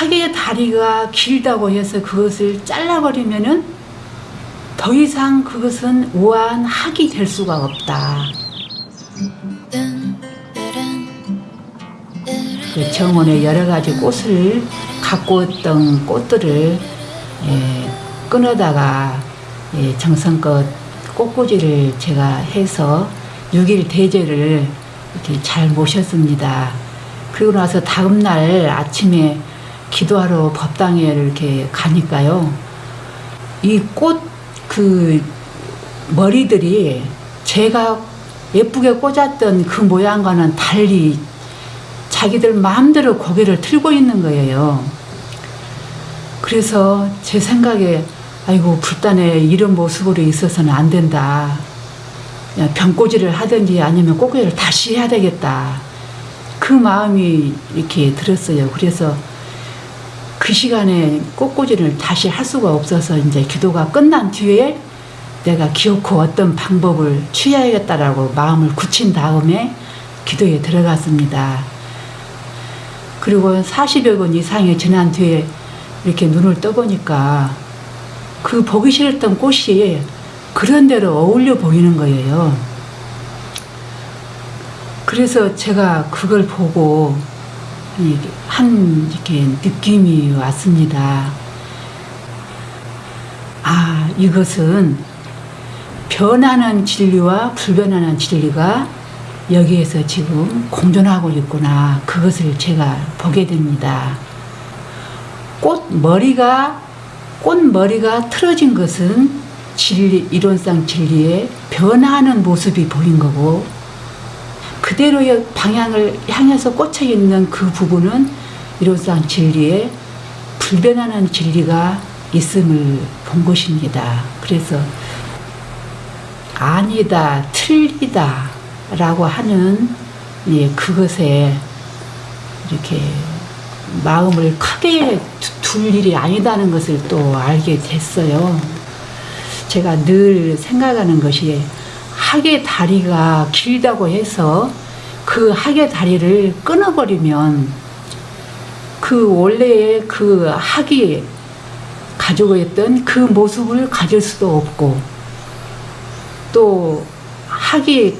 학의 다리가 길다고 해서 그것을 잘라버리면 은 더 이상 그것은 우아한 학이 될 수가 없다. 그 정원에 여러 가지 꽃을 갖고 있던 꽃들을 예, 끊어다가 예, 정성껏 꽃꽂이를 제가 해서 6일 대제를 이렇게 잘 모셨습니다. 그리고 나서 다음날 아침에 기도하러 법당에 이렇게 가니까요. 이 꽃 그 머리들이 제가 예쁘게 꽂았던 그 모양과는 달리 자기들 마음대로 고개를 틀고 있는 거예요. 그래서 제 생각에 아이고 불단에 이런 모습으로 있어서는 안 된다. 병꼬지를 하든지 아니면 꼬꾸기를 다시 해야 되겠다. 그 마음이 이렇게 들었어요. 그래서 그 시간에 꽃꽂이를 다시 할 수가 없어서 이제 기도가 끝난 뒤에 내가 기어코 어떤 방법을 취해야겠다라고 마음을 굳힌 다음에 기도에 들어갔습니다. 그리고 40여 분 이상이 지난 뒤에 이렇게 눈을 떠보니까 그 보기 싫었던 꽃이 그런 대로 어울려 보이는 거예요. 그래서 제가 그걸 보고 한 이렇게 느낌이 왔습니다. 아, 이것은 변하는 진리와 불변하는 진리가 여기에서 지금 공존하고 있구나. 그것을 제가 보게 됩니다. 꽃 머리가 꽃 머리가 틀어진 것은 진리 이론상 진리의 변화하는 모습이 보인 거고 그대로의 방향을 향해서 꽂혀 있는 그 부분은 이론상 진리의 불변하는 진리가 있음을 본 것입니다. 그래서 아니다, 틀리다 라고 하는 예, 그것에 이렇게 마음을 크게 둘 일이 아니다는 것을 또 알게 됐어요. 제가 늘 생각하는 것이 학의 다리가 길다고 해서 그 학의 다리를 끊어버리면 그 원래의 그 학이 가지고 있던 그 모습을 가질 수도 없고 또 학이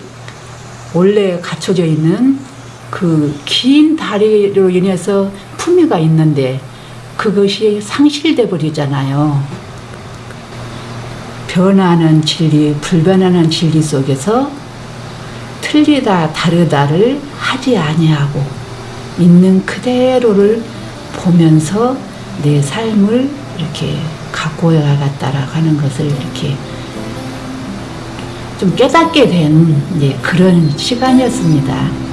원래 갖춰져 있는 그 긴 다리로 인해서 품위가 있는데 그것이 상실돼 버리잖아요. 변하는 진리, 불변하는 진리 속에서 틀리다 다르다를 하지 아니하고 있는 그대로를 보면서 내 삶을 이렇게 갖고 가겠다라고 하는 것을 이렇게 좀 깨닫게 된 그런 시간이었습니다.